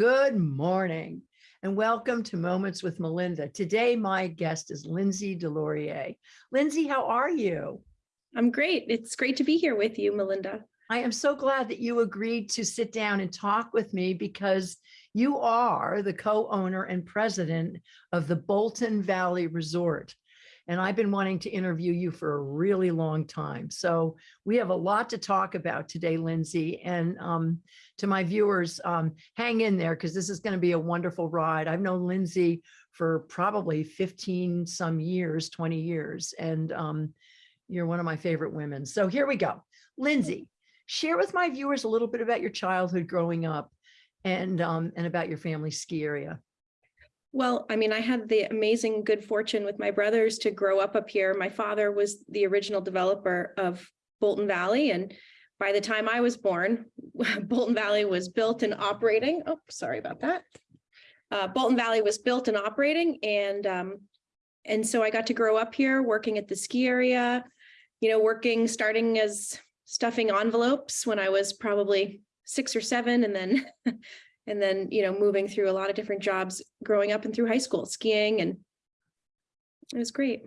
Good morning and welcome to Moments with Melinda. Today, my guest is Lindsay DesLauriers. Lindsay, how are you? I'm great. It's great to be here with you, Melinda. I am so glad that you agreed to sit down and talk with me because you are the co-owner and president of the Bolton Valley Resort and I've been wanting to interview you for a really long time. So we have a lot to talk about today, Lindsay. And um, to my viewers, um, hang in there because this is going to be a wonderful ride. I've known Lindsay for probably 15 some years, 20 years, and um, you're one of my favorite women. So here we go. Lindsay, share with my viewers a little bit about your childhood growing up and, um, and about your family ski area. Well, I mean, I had the amazing good fortune with my brothers to grow up up here. My father was the original developer of Bolton Valley. And by the time I was born, Bolton Valley was built and operating. Oh, sorry about that. Uh, Bolton Valley was built and operating. And, um, and so I got to grow up here working at the ski area, you know, working, starting as stuffing envelopes when I was probably six or seven and then and then, you know, moving through a lot of different jobs growing up and through high school, skiing, and it was great.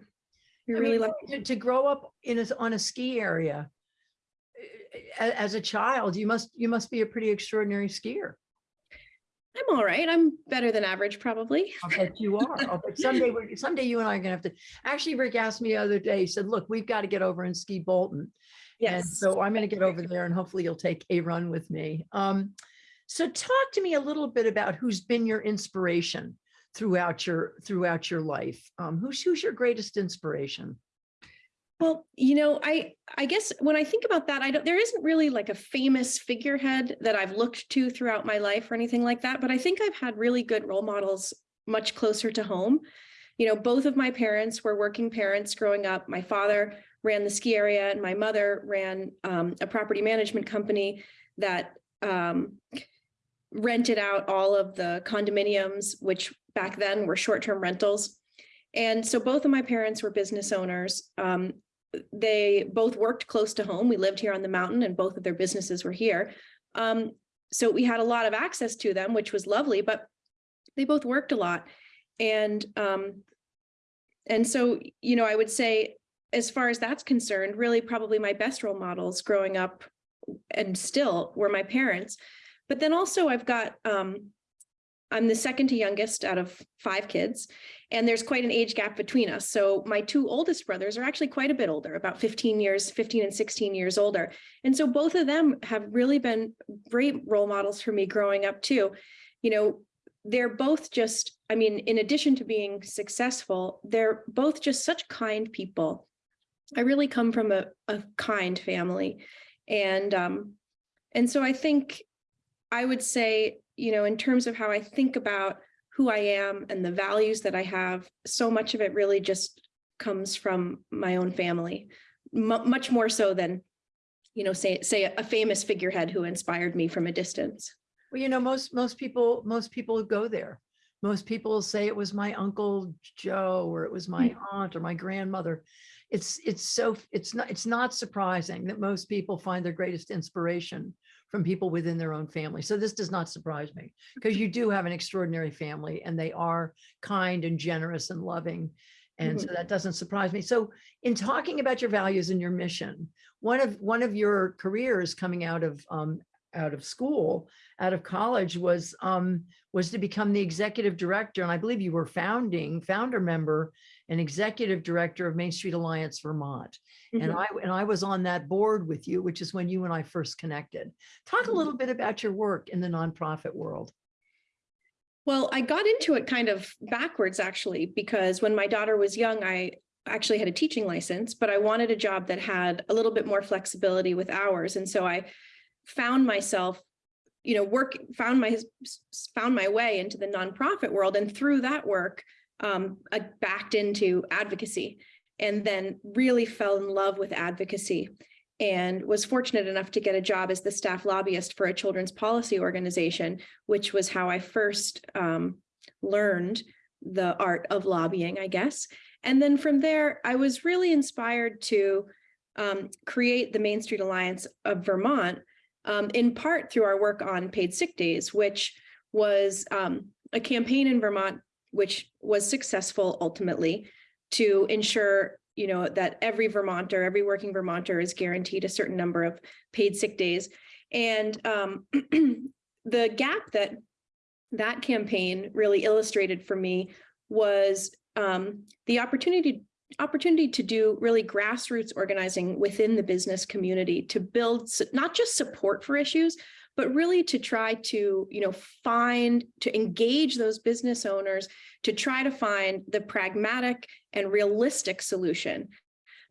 You're I really mean, lucky. to, to grow up in a, on a ski area eh, as a child, you must you must be a pretty extraordinary skier. I'm all right. I'm better than average, probably. I'll bet you are. I'll bet someday we're someday you and I are gonna have to. Actually, Rick asked me the other day. He said, "Look, we've got to get over and ski Bolton." And Yes. so I'm going to get over there, and hopefully you'll take a run with me. Um, so talk to me a little bit about who's been your inspiration throughout your throughout your life. Um, who's who's your greatest inspiration? Well, you know, I I guess when I think about that, I don't there isn't really like a famous figurehead that I've looked to throughout my life or anything like that, but I think I've had really good role models much closer to home. You know, both of my parents were working parents growing up. My father ran the ski area and my mother ran um, a property management company that um, rented out all of the condominiums, which back then were short-term rentals. And so both of my parents were business owners. Um, they both worked close to home. We lived here on the mountain and both of their businesses were here. Um, so we had a lot of access to them, which was lovely, but they both worked a lot. And um, and so, you know, I would say as far as that's concerned, really probably my best role models growing up and still were my parents. But then also I've got, um, I'm the second to youngest out of five kids, and there's quite an age gap between us. So my two oldest brothers are actually quite a bit older, about 15 years, 15 and 16 years older. And so both of them have really been great role models for me growing up too. You know, they're both just, I mean, in addition to being successful, they're both just such kind people. I really come from a, a kind family. And um, and so I think I would say, you know, in terms of how I think about who I am and the values that I have, so much of it really just comes from my own family, much more so than, you know, say say a famous figurehead who inspired me from a distance. Well, you know, most most people most people go there. Most people say it was my uncle Joe or it was my hmm. aunt or my grandmother. It's it's so it's not it's not surprising that most people find their greatest inspiration from people within their own family. So this does not surprise me because you do have an extraordinary family and they are kind and generous and loving. And so that doesn't surprise me. So in talking about your values and your mission, one of one of your careers coming out of um, out of school, out of college was um, was to become the executive director. And I believe you were founding founder member and executive director of Main Street Alliance Vermont. And Mhm. I and I was on that board with you, which is when you and I first connected. Talk a Mhm. little bit about your work in the nonprofit world. Well, I got into it kind of backwards actually, because when my daughter was young, I actually had a teaching license, but I wanted a job that had a little bit more flexibility with hours. And so I found myself, you know, work, found my, found my way into the nonprofit world. And through that work, um, backed into advocacy and then really fell in love with advocacy and was fortunate enough to get a job as the staff lobbyist for a children's policy organization, which was how I first um, learned the art of lobbying, I guess. And then from there, I was really inspired to um, create the Main Street Alliance of Vermont, um, in part through our work on paid sick days, which was um, a campaign in Vermont, which was successful ultimately to ensure, you know, that every Vermonter, every working Vermonter is guaranteed a certain number of paid sick days. And um, the gap that that campaign really illustrated for me was um, the opportunity opportunity to do really grassroots organizing within the business community to build not just support for issues, but really to try to, you know, find, to engage those business owners, to try to find the pragmatic and realistic solution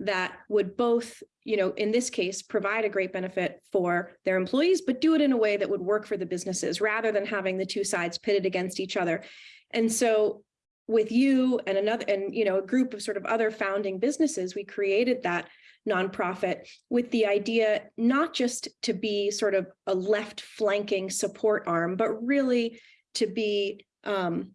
that would both, you know, in this case, provide a great benefit for their employees, but do it in a way that would work for the businesses rather than having the two sides pitted against each other. And so with you and another, and, you know, a group of sort of other founding businesses, we created that nonprofit with the idea not just to be sort of a left flanking support arm, but really to be um,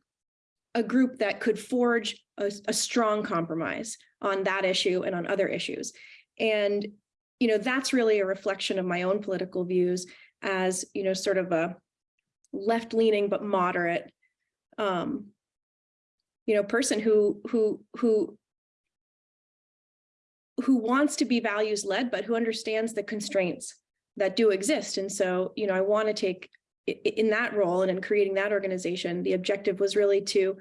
a group that could forge a, a strong compromise on that issue and on other issues. And, you know, that's really a reflection of my own political views as, you know, sort of a left leaning but moderate um, you know, person who who who who wants to be values led, but who understands the constraints that do exist. And so, you know, I want to take in that role and in creating that organization, the objective was really to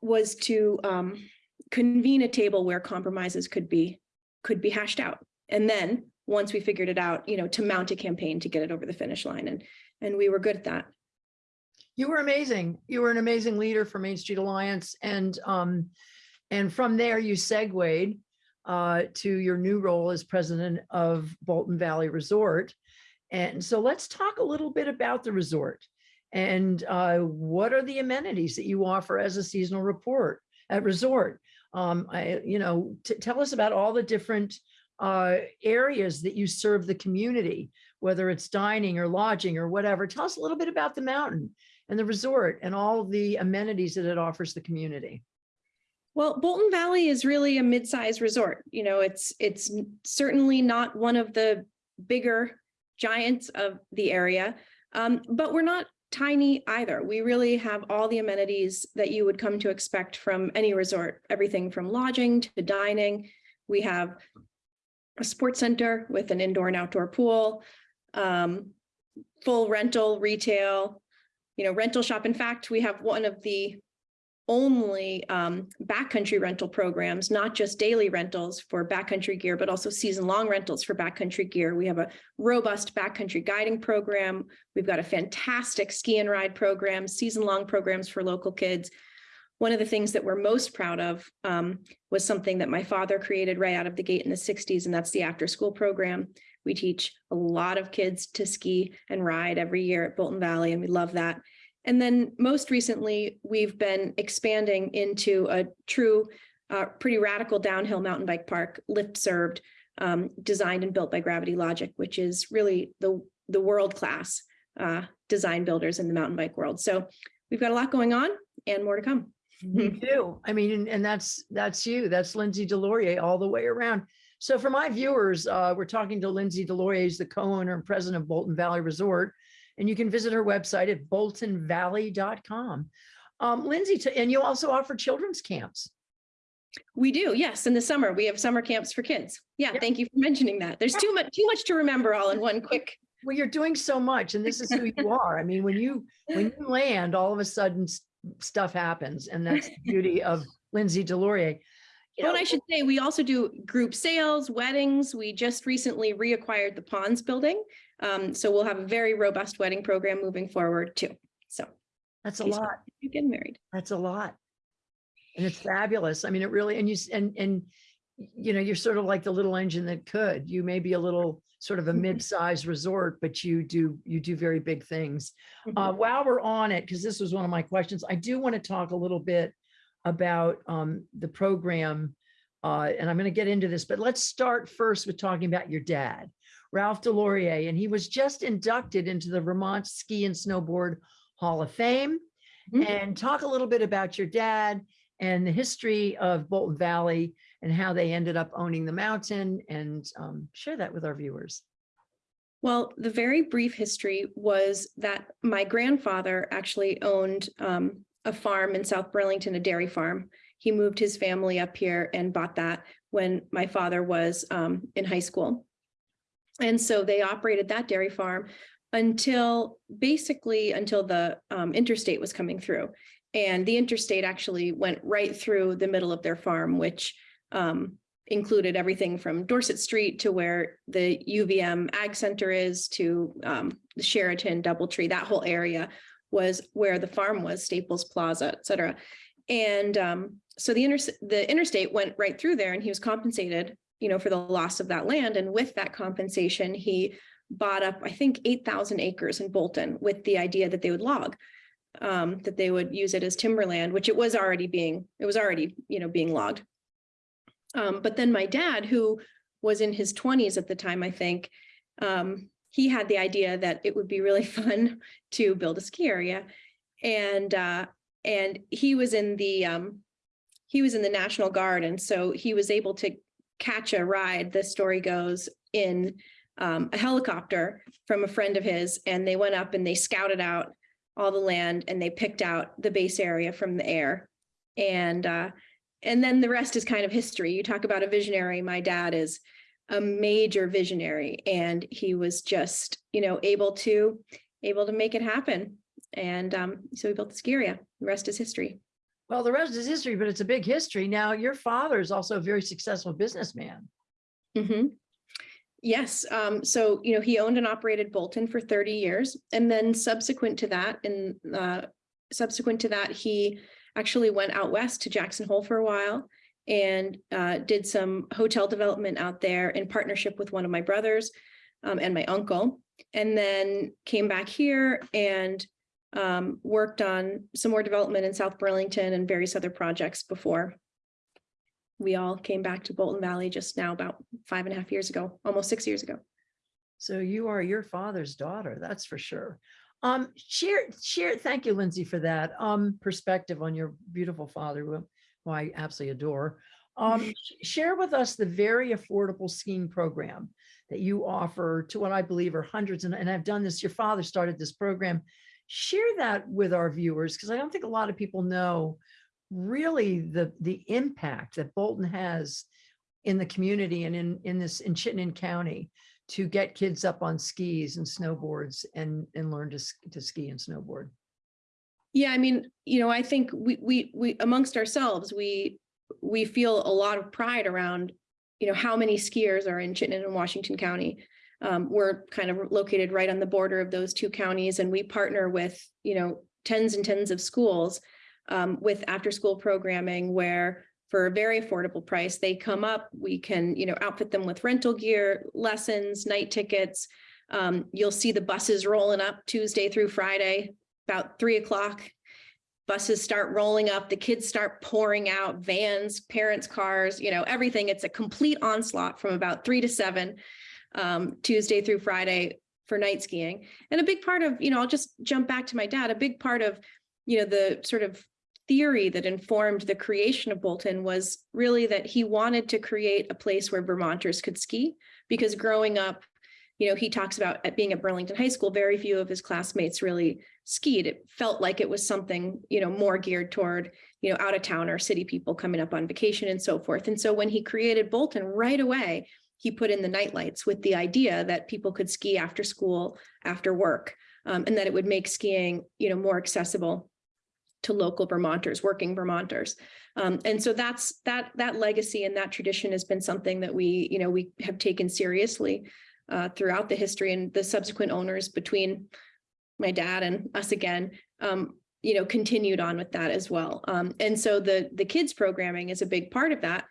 was to um, convene a table where compromises could be could be hashed out. And then once we figured it out, you know, to mount a campaign to get it over the finish line. And and we were good at that. You were amazing. You were an amazing leader for Main Street Alliance and um, and from there you segued uh, to your new role as president of Bolton Valley Resort. And so let's talk a little bit about the resort and uh, what are the amenities that you offer as a seasonal report at resort? Um, I, you know, tell us about all the different uh, areas that you serve the community, whether it's dining or lodging or whatever. Tell us a little bit about the mountain and the resort and all the amenities that it offers the community. Well, Bolton Valley is really a mid-sized resort. You know, it's it's certainly not one of the bigger giants of the area, um, but we're not tiny either. We really have all the amenities that you would come to expect from any resort, everything from lodging to dining. We have a sports center with an indoor and outdoor pool, um, full rental, retail, you know, rental shop. In fact, we have one of the only um, backcountry rental programs, not just daily rentals for backcountry gear, but also season-long rentals for backcountry gear. We have a robust backcountry guiding program. We've got a fantastic ski and ride program, season-long programs for local kids. One of the things that we're most proud of um, was something that my father created right out of the gate in the 60s, and that's the after-school program. We teach a lot of kids to ski and ride every year at Bolton Valley, and we love that. And then most recently, we've been expanding into a true, uh, pretty radical downhill mountain bike park, lift served, um, designed and built by Gravity Logic, which is really the, the world-class uh, design builders in the mountain bike world. So we've got a lot going on and more to come. You do. I mean, and, and that's, that's you. That's Lindsay DesLauriers all the way around. So for my viewers, uh, we're talking to Lindsay DesLauriers, who's the co-owner and president of Bolton Valley Resort. And you can visit her website at boltonvalley.com. Um, Lindsay, and you also offer children's camps. We do, yes. In the summer, we have summer camps for kids. Yeah, Yeah. thank you for mentioning that. There's too much, too much to remember all in one quick. Well, you're doing so much and this is who you are. I mean, when you, when you land, all of a sudden stuff happens and that's the beauty of Lindsay DesLauriers. You know, and I should say, we also do group sales, weddings. We just recently reacquired the Ponds building. Um, so we'll have a very robust wedding program moving forward too. So that's a lot. You get married. That's a lot. And it's fabulous. I mean, it really, and you, and, and, you know, you're sort of like the little engine that could. You may be a little sort of a mid-sized resort, but you do, you do very big things. Uh, while we're on it, because this was one of my questions, I do want to talk a little bit about um, the program. Uh, and I'm going to get into this, but let's start first with talking about your dad, Ralph DesLauriers, and he was just inducted into the Vermont Ski and Snowboard Hall of Fame. Mhm. And talk a little bit about your dad and the history of Bolton Valley and how they ended up owning the mountain and um, share that with our viewers. Well, the very brief history was that my grandfather actually owned um, a farm in South Burlington, a dairy farm. He moved his family up here and bought that when my father was um, in high school. And so they operated that dairy farm until basically until the um, interstate was coming through. And the interstate actually went right through the middle of their farm, which um, included everything from Dorset Street to where the UVM Ag Center is to um, the Sheraton, Doubletree, that whole area was where the farm was, Staples Plaza, et cetera. And um, so the inter the interstate went right through there and he was compensated, you know, for the loss of that land. And with that compensation, he bought up, I think, 8,000 acres in Bolton with the idea that they would log, um, that they would use it as timberland, which it was already being, it was already, you know, being logged. Um, but then my dad, who was in his 20s at the time, I think, um, he had the idea that it would be really fun to build a ski area. And uh, and he was in the um, he was in the National Guard, and so he was able to catch a ride. The story goes in um, a helicopter from a friend of his, and they went up and they scouted out all the land and they picked out the base area from the air, and uh, and then the rest is kind of history. You talk about a visionary. My dad is a major visionary, and he was just you know able to able to make it happen. And um, so we built the ski area. The rest is history. Well, the rest is history, but it's a big history. Now, your father is also a very successful businessman. Mhm. Yes, um, so, you know, he owned and operated Bolton for thirty years, and then subsequent to that, and uh, subsequent to that, he actually went out west to Jackson Hole for a while and uh, did some hotel development out there in partnership with one of my brothers um, and my uncle, and then came back here and um, worked on some more development in South Burlington and various other projects before we all came back to Bolton Valley just now about five and a half years ago, almost six years ago. So you are your father's daughter, that's for sure. Um, share, share, thank you, Lindsay, for that um perspective on your beautiful father, who who I absolutely adore. Um, share with us the very affordable skiing program that you offer to what I believe are hundreds, and, and I've done this, your father started this program. Share that with our viewers, because I don't think a lot of people know really the, the impact that Bolton has in the community and in, in this, in Chittenden County to get kids up on skis and snowboards and, and learn to, to ski and snowboard. Yeah, I mean, you know, I think we, we, we amongst ourselves, we, we feel a lot of pride around, you know, how many skiers are in Chittenden and Washington County. Um, we're kind of located right on the border of those two counties and we partner with, you know, tens and tens of schools um, with after-school programming where for a very affordable price, they come up, we can, you know, outfit them with rental gear, lessons, night tickets. Um, you'll see the buses rolling up Tuesday through Friday, about three o'clock. Buses start rolling up, the kids start pouring out, vans, parents' cars, you know, everything. It's a complete onslaught from about three to seven, um, Tuesday through Friday for night skiing. And a big part of, you know, I'll just jump back to my dad, a big part of, you know, the sort of theory that informed the creation of Bolton was really that he wanted to create a place where Vermonters could ski because growing up, you know, he talks about at being at Burlington High School, very few of his classmates really skied. It felt like it was something, you know, more geared toward, you know, out of town or city people coming up on vacation and so forth. And so when he created Bolton right away, he put in the night lights with the idea that people could ski after school, after work, um, and that it would make skiing, you know, more accessible to local Vermonters, working Vermonters. Um, and so that's that that legacy and that tradition has been something that we, you know, we have taken seriously uh, throughout the history and the subsequent owners between my dad and us again, um, you know, continued on with that as well. Um, and so the the kids programming is a big part of that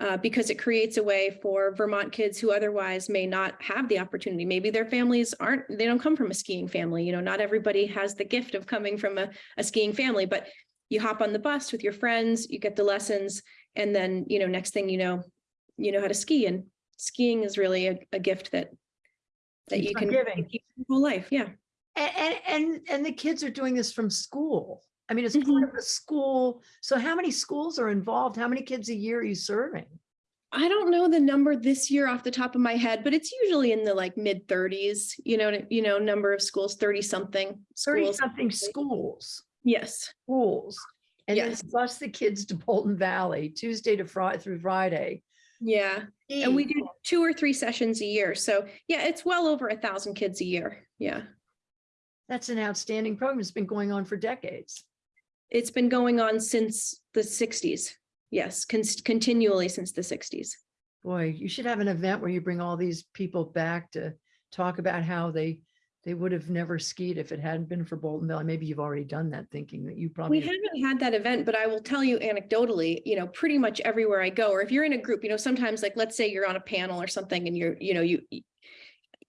uh, because it creates a way for Vermont kids who otherwise may not have the opportunity. Maybe their families aren't, they don't come from a skiing family. You know, not everybody has the gift of coming from a, a skiing family, but you hop on the bus with your friends, you get the lessons, and then, you know, next thing you know, you know how to ski. And skiing is really a, a gift that that Keeps you can giving. keep your whole life. Yeah. And, and, and, and the kids are doing this from school. I mean, it's Mhm. part of a school. So how many schools are involved? How many kids a year are you serving? I don't know the number this year off the top of my head, but it's usually in the like mid thirties, you know, you know, number of schools, thirty something Thirty schools. something schools, Yes, schools. And then bus the kids to Bolton Valley, Tuesday to Friday through Friday. yeah. And we do two or three sessions a year. So yeah, it's well over a thousand kids a year. Yeah. That's an outstanding program. It's been going on for decades. It's been going on since the sixties. Yes, con- continually since the sixties. Boy, you should have an event where you bring all these people back to talk about how they, they would have never skied if it hadn't been for Boltonville. Maybe you've already done that thinking that you probably- We haven't had that event, but I will tell you anecdotally, you know, pretty much everywhere I go, or if you're in a group, you know, sometimes like, let's say you're on a panel or something and you're, you know, you.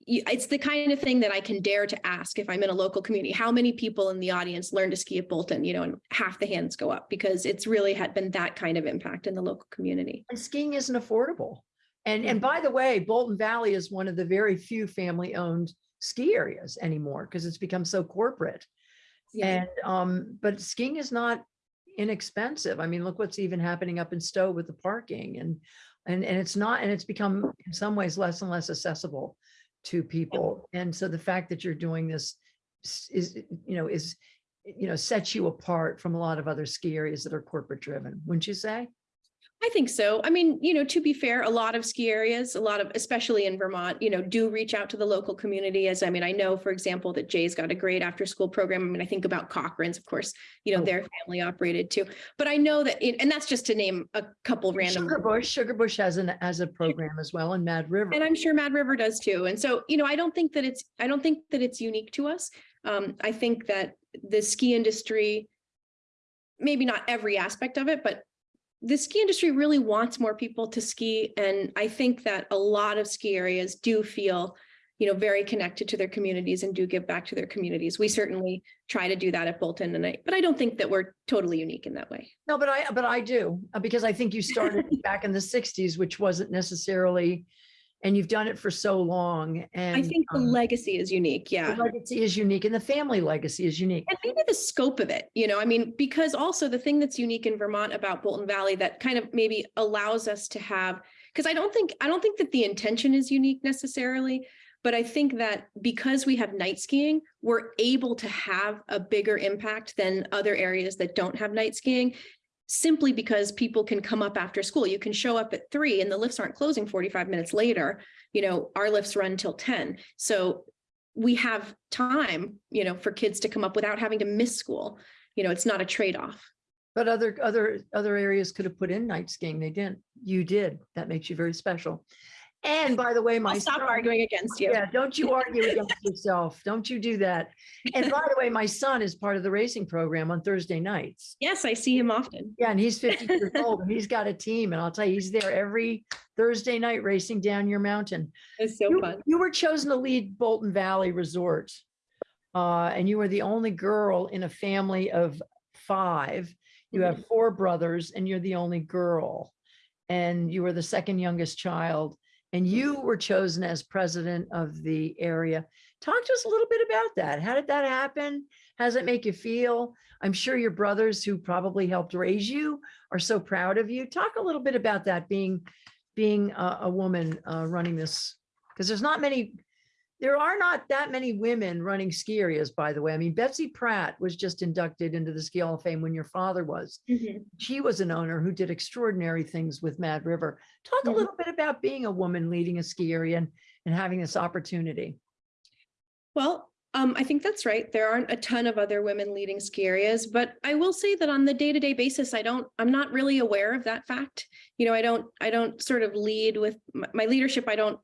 It's the kind of thing that I can dare to ask if I'm in a local community, how many people in the audience learn to ski at Bolton, you know, and half the hands go up because it's really had been that kind of impact in the local community. And skiing isn't affordable. And, and Mhm. by the way, Bolton Valley is one of the very few family-owned ski areas anymore because it's become so corporate. Yeah. And, um, but skiing is not inexpensive. I mean, look what's even happening up in Stowe with the parking and, and, and it's not, and it's become in some ways less and less accessible to people. And so the fact that you're doing this is, you know, is, you know, sets you apart from a lot of other ski areas that are corporate driven, wouldn't you say? I think so. I mean, you know, to be fair, a lot of ski areas, a lot of, especially in Vermont, you know, do reach out to the local community. As I mean, I know, for example, that Jay's got a great after school program. I mean, I think about Cochran's, of course, you know, Oh. they're family operated too. But I know that, it- and that's just to name a couple random. Sugarbush, Sugar Bush has an, as a program as well in Mad River. And I'm sure Mad River does too. And so, you know, I don't think that it's, I don't think that it's unique to us. Um, I think that the ski industry, maybe not every aspect of it, but the ski industry really wants more people to ski. And I think that a lot of ski areas do feel, you know, very connected to their communities and do give back to their communities. We certainly try to do that at Bolton and I, but I don't think that we're totally unique in that way. No, but I, but I do, uh, because I think you started back in the sixties, which wasn't necessarily, and you've done it for so long and. I think the um, legacy is unique. Yeah. The Legacy is unique and the family legacy is unique. And maybe the scope of it, you know, I mean, because also the thing that's unique in Vermont about Bolton Valley that kind of maybe allows us to have, because I don't think, I don't think that the intention is unique necessarily. But I think that because we have night skiing, we're able to have a bigger impact than other areas that don't have night skiing. Simply because people can come up after school. You can show up at three and the lifts aren't closing forty-five minutes later. You know, our lifts run till ten. So we have time, you know, for kids to come up without having to miss school. You know, it's not a trade-off. But other, other, other areas could have put in night skiing. They didn't. You did. That makes you very special. And by the way, my. I'll stop son- arguing against you. Yeah, don't you argue against yourself. Don't you do that. And by the way, my son is part of the racing program on Thursday nights. Yes, I see him often. Yeah, and he's fifty years old and he's got a team and I'll tell you, he's there every Thursday night racing down your mountain. It's so You- fun. You were chosen to lead Bolton Valley Resort. Uh, and you were the only girl in a family of five. You Mm-hmm. have four brothers and you're the only girl. And you were the second youngest child. And you were chosen as president of the area. Talk to us a little bit about that. How did that happen? How does it make you feel? I'm sure your brothers who probably helped raise you are so proud of you. Talk a little bit about that being, being a, a woman uh, running this because there's not many, there are not that many women running ski areas, by the way. I mean, Betsy Pratt was just inducted into the Ski Hall of Fame when your father was. Mhm. She was an owner who did extraordinary things with Mad River. Talk a Mhm. little bit about being a woman leading a ski area and, and having this opportunity. Well, um, I think that's right. There aren't a ton of other women leading ski areas, but I will say that on the day-to-day basis, I don't, I'm not really aware of that fact. You know, I don't, I don't sort of lead with my, my leadership. I don't,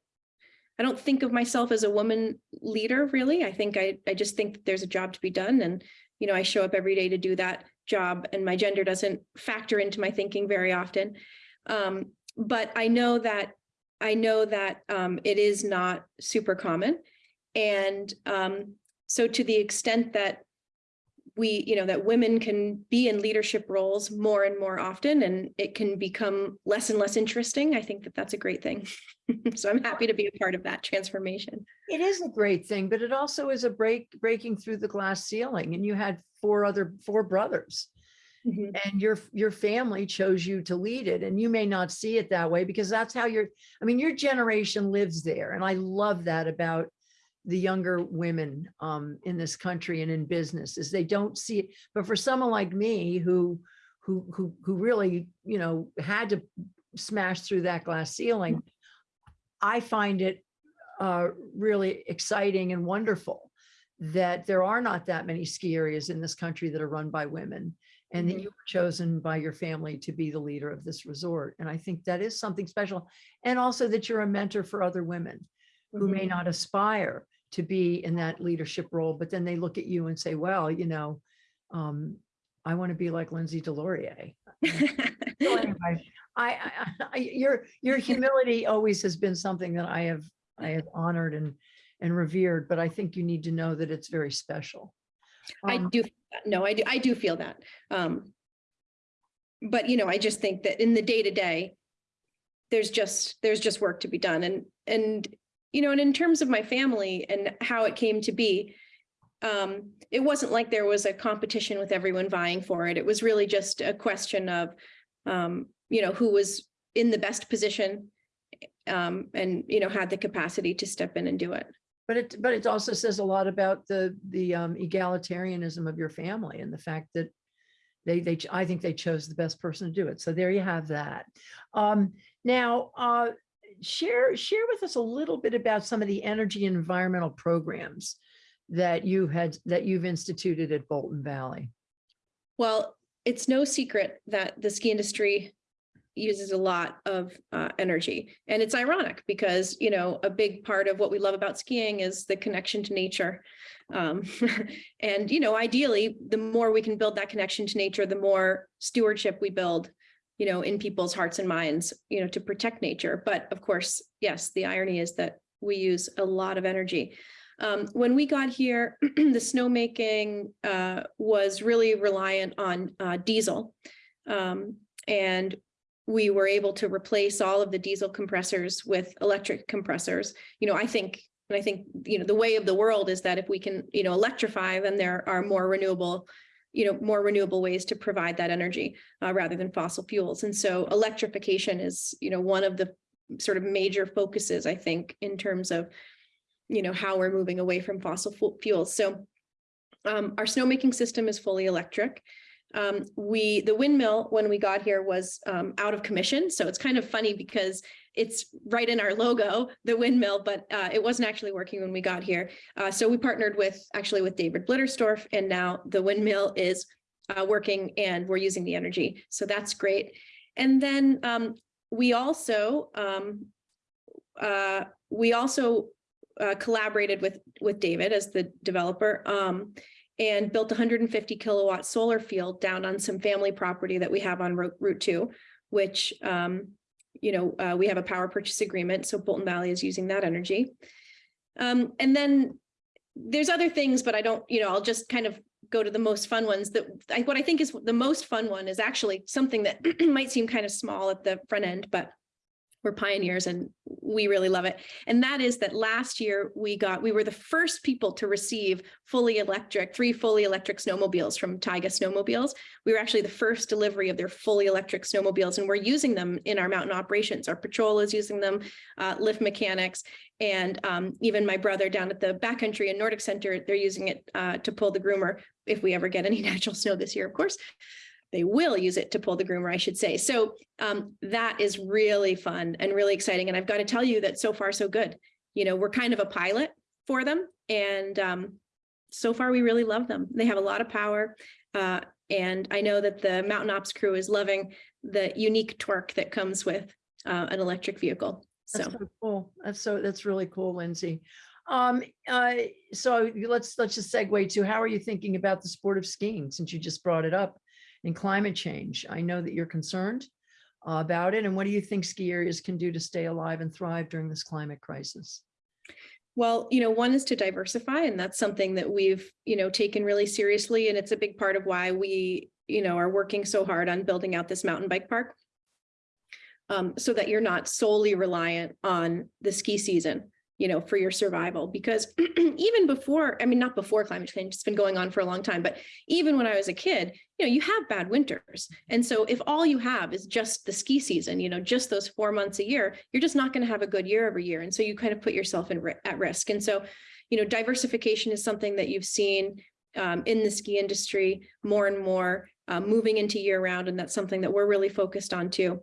I don't think of myself as a woman leader, really. I think I, I just think there's a job to be done and, you know, I show up every day to do that job and my gender doesn't factor into my thinking very often. Um, but I know that, I know that, um, it is not super common. And um, so to the extent that we, you know, that women can be in leadership roles more and more often and it can become less and less interesting, I think that that's a great thing. So I'm happy to be a part of that transformation. It is a great thing, but it also is a break, breaking through the glass ceiling and you had four other, four brothers. Mhm. and your your family chose you to lead it and you may not see it that way because that's how your i mean your generation lives there and i love that about the younger women um in this country and in business is they don't see it but for someone like me who who who who really you know had to smash through that glass ceiling i find it uh really exciting and wonderful that there are not that many ski areas in this country that are run by women and that Mhm. you were chosen by your family to be the leader of this resort. And I think that is something special. And also that you're a mentor for other women who may Mhm. not aspire to be in that leadership role, but then they look at you and say, well, you know, um, I want to be like Lindsay DesLauriers. So anyway, I, I, I, your, your humility always has been something that I have, I have honored and, and revered, but I think you need to know that it's very special. I Um, do, feel no, I do, I do feel that. Um. But you know, I just think that in the day to day. There's just, there's just work to be done and, and, you know, and in terms of my family and how it came to be. Um, it wasn't like there was a competition with everyone vying for it. It was really just a question of, um, you know, who was in the best position. Um, and, you know, had the capacity to step in and do it. But it, but it also says a lot about the, the um, egalitarianism of your family and the fact that they, they, I think they chose the best person to do it. So there you have that. Um, now, uh, share, share with us a little bit about some of the energy and environmental programs that you had, that you've instituted at Bolton Valley. Well, it's no secret that the ski industry uses a lot of uh, energy. And it's ironic because, you know, a big part of what we love about skiing is the connection to nature. Um, and, you know, ideally, the more we can build that connection to nature, the more stewardship we build, you know, in people's hearts and minds, you know, to protect nature. But of course, yes, the irony is that we use a lot of energy. Um, when we got here, the snowmaking uh, was really reliant on uh, diesel. Um, and we were able to replace all of the diesel compressors with electric compressors. You know, I think, and I think, you know, the way of the world is that if we can, you know, electrify, then there are more renewable, you know, more renewable ways to provide that energy uh, rather than fossil fuels. And so electrification is, you know, one of the sort of major focuses, I think, in terms of, you know, how we're moving away from fossil fuels. So um, our snowmaking system is fully electric. Um, we, the windmill, when we got here was um, out of commission. So it's kind of funny because it's right in our logo, the windmill, but uh, it wasn't actually working when we got here. Uh, so we partnered with, actually with David Blittersdorf, and now the windmill is uh, working and we're using the energy. So that's great. And then um, we also, um, uh, we also uh, collaborated with, with David as the developer um, and built 150 kilowatt solar field down on some family property that we have on Route, Route 2, which, um, you know, uh, we have a power purchase agreement. So Bolton Valley is using that energy. Um, and then there's other things, but I don't, you know, I'll just kind of go to the most fun ones that I, what I think is the most fun one is actually something that might seem kind of small at the front end, but we're pioneers and we really love it. And that is that last year we got, we were the first people to receive fully electric, three fully electric snowmobiles from Taiga Snowmobiles. We were actually the first delivery of their fully electric snowmobiles and we're using them in our mountain operations. Our patrol is using them, uh, lift mechanics, and um, even my brother down at the backcountry and Nordic Center, they're using it uh, to pull the groomer if we ever get any natural snow this year, of course they will use it to pull the groomer, I should say. So um, that is really fun and really exciting. And I've got to tell you that so far so good. You know, we're kind of a pilot for them, and um, so far we really love them. They have a lot of power, uh, and I know that the Mountain Ops crew is loving the unique torque that comes with uh, an electric vehicle. So. That's so cool. That's so, that's really cool, Lindsay. Um, uh, so let's, let's just segue to how are you thinking about the sport of skiing since you just brought it up in climate change? I know that you're concerned uh, about it. And what do you think ski areas can do to stay alive and thrive during this climate crisis? Well, you know, one is to diversify, and that's something that we've, you know, taken really seriously. And it's a big part of why we, you know, are working so hard on building out this mountain bike park. Um, so that you're not solely reliant on the ski season. You know, for your survival. Because even before, I mean, not before climate change, it's been going on for a long time, but even when I was a kid, you know, you have bad winters. And so if all you have is just the ski season, you know, just those four months a year, you're just not going to have a good year every year. And so you kind of put yourself in at risk. And so, you know, diversification is something that you've seen um, in the ski industry more and more uh, moving into year round. And that's something that we're really focused on too.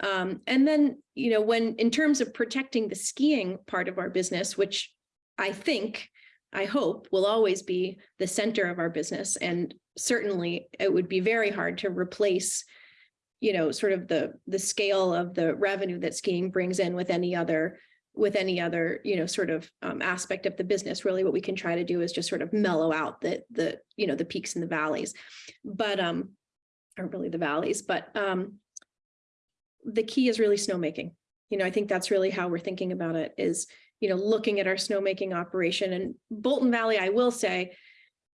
Um, and then, you know, when in terms of protecting the skiing part of our business, which I think, I hope will always be the center of our business. And certainly it would be very hard to replace, you know, sort of the, the scale of the revenue that skiing brings in with any other, with any other, you know, sort of um, aspect of the business. Really what we can try to do is just sort of mellow out the, the, you know, the peaks and the valleys. But, um, or really the valleys, but, um, the key is really snowmaking. You know, I think that's really how we're thinking about it is, you know, looking at our snowmaking operation and Bolton Valley, I will say,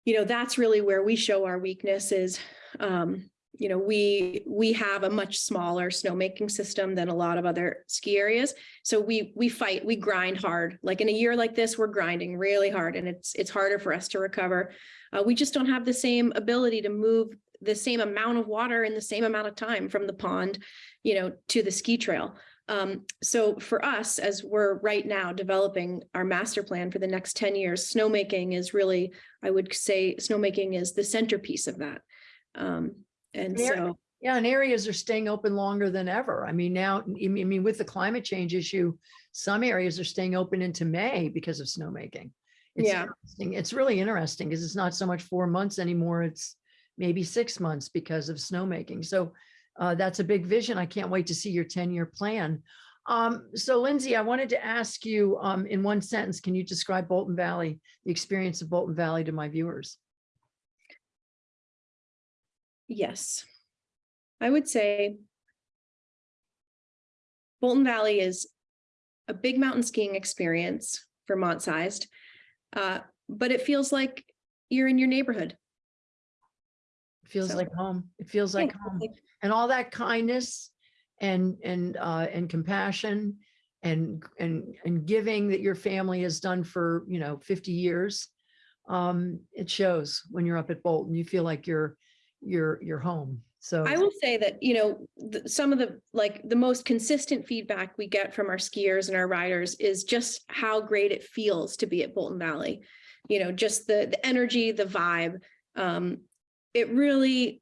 you know, that's really where we show our weakness is, um, you know, we we have a much smaller snowmaking system than a lot of other ski areas. So we we fight, we grind hard. Like in a year like this, we're grinding really hard and it's it's harder for us to recover. Uh, we just don't have the same ability to move the same amount of water in the same amount of time from the pond, you know, to the ski trail. Um, so for us, as we're right now developing our master plan for the next 10 years, snowmaking is really, I would say snowmaking is the centerpiece of that. Um, and so, Yeah, and areas are staying open longer than ever. I mean, now, I mean, with the climate change issue, some areas are staying open into May because of snowmaking. It's Yeah. interesting. It's really interesting because it's not so much four months anymore. It's maybe six months because of snowmaking. So uh, that's a big vision. I can't wait to see your 10-year plan. Um, so Lindsay, I wanted to ask you um, in one sentence, can you describe Bolton Valley, the experience of Bolton Valley to my viewers? yes, I would say Bolton Valley is a big mountain skiing experience, Vermont sized, uh, but it feels like you're in your neighborhood. It feels So- like home. It feels like home. and all that kindness and and uh and compassion and and and giving that your family has done for you know 50 years um it shows when you're up at bolton you feel like you're you're you're home so I will say that, you know, some of the, like, the most consistent feedback we get from our skiers and our riders is just how great it feels to be at Bolton Valley. You know, just the, the energy, the vibe. Um, it really,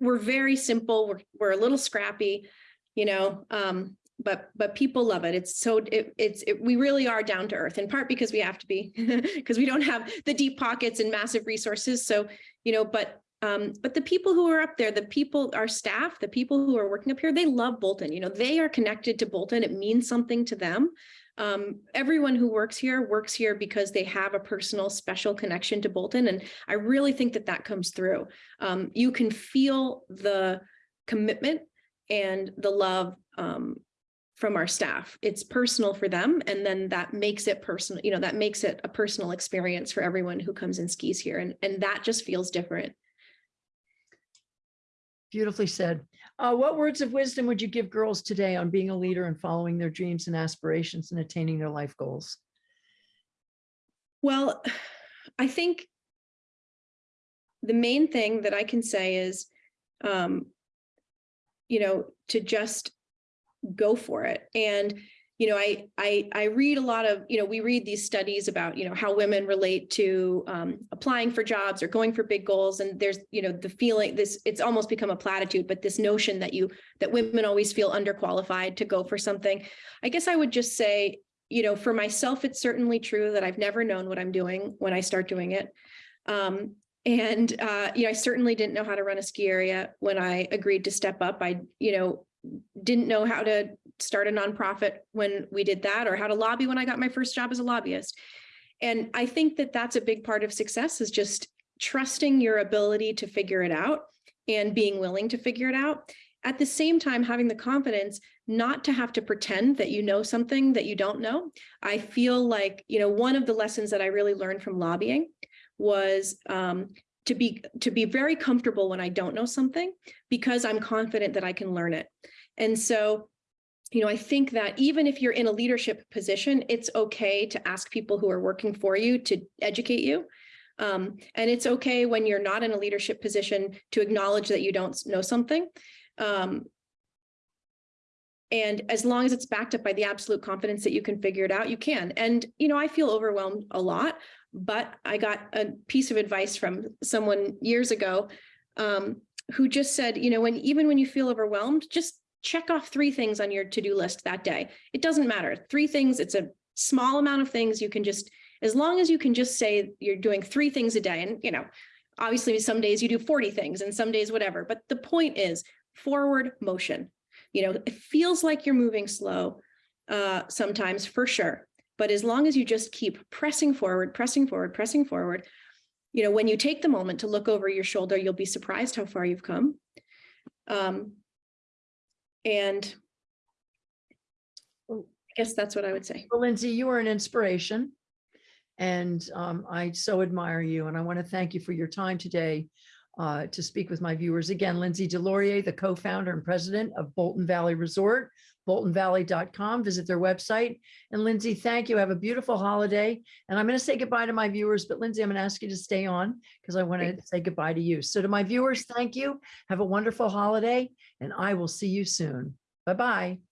we're very simple. We're, we're a little scrappy, you know, um, but, but people love it. It's so, it, it's, it, we really are down to earth in part because we have to be, because we don't have the deep pockets and massive resources. So, you know, but um, but the people who are up there, the people, our staff, the people who are working up here, they love Bolton. You know, they are connected to Bolton. It means something to them. Um, everyone who works here works here because they have a personal special connection to Bolton. And I really think that that comes through. Um, you can feel the commitment and the love um, from our staff. It's personal for them. And then that makes it personal, you know, that makes it a personal experience for everyone who comes and skis here. And, and that just feels different. Beautifully said uh what words of wisdom would you give girls today on being a leader and following their dreams and aspirations and attaining their life goals Well, I think the main thing that I can say is, um, you know, to just go for it. And, you know, I, I, I read a lot of, you know, we read these studies about, you know, how women relate to um, applying for jobs or going for big goals. And there's, you know, the feeling this, it's almost become a platitude, but this notion that you, that women always feel underqualified to go for something. I guess I would just say, you know, for myself, it's certainly true that I've never known what I'm doing when I start doing it. Um, and, uh, you know, I certainly didn't know how to run a ski area when I agreed to step up. I, you know, didn't know how to start a nonprofit when we did that or how to lobby when I got my first job as a lobbyist. And I think that that's a big part of success is just trusting your ability to figure it out and being willing to figure it out. At the same time, having the confidence not to have to pretend that you know something that you don't know. I feel like, you know, one of the lessons that I really learned from lobbying was um, to be to be very comfortable when I don't know something because I'm confident that I can learn it. And so you know, I think that even if you're in a leadership position, it's okay to ask people who are working for you to educate you. Um, and it's okay when you're not in a leadership position to acknowledge that you don't know something. Um, and as long as it's backed up by the absolute confidence that you can figure it out, you can. And, you know, I feel overwhelmed a lot, but I got a piece of advice from someone years ago um, who just said, you know, when even when you feel overwhelmed, just check off three things on your to-do list that day. It doesn't matter. Three things, it's a small amount of things you can just, as long as you can just say you're doing three things a day and, you know, obviously some days you do 40 things and some days whatever, but the point is forward motion. You know, it feels like you're moving slow uh, sometimes for sure. But as long as you just keep pressing forward, pressing forward, pressing forward, you know, when you take the moment to look over your shoulder, you'll be surprised how far you've come. Um, and I guess that's what I would say. Well, Lindsay, you are an inspiration. And um, I so admire you and I want to thank you for your time today uh, to speak with my viewers. Again, Lindsay DesLauriers, the co-founder and president of Bolton Valley Resort, boltonvalley.com. Visit their website. And Lindsay, thank you. Have a beautiful holiday. And I'm going to say goodbye to my viewers, but Lindsay, I'm going to ask you to stay on because I want to say goodbye to you. So to my viewers, thank you. Have a wonderful holiday and I will see you soon. Bye-bye.